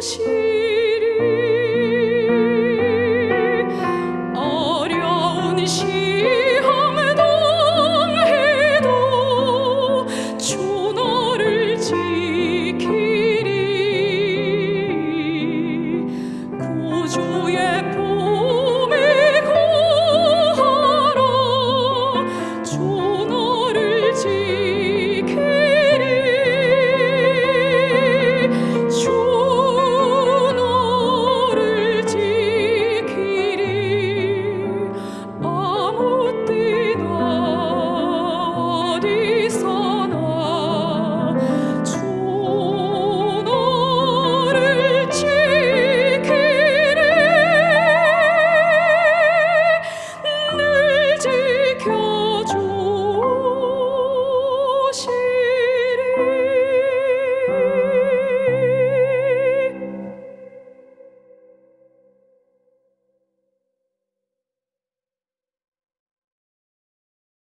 心。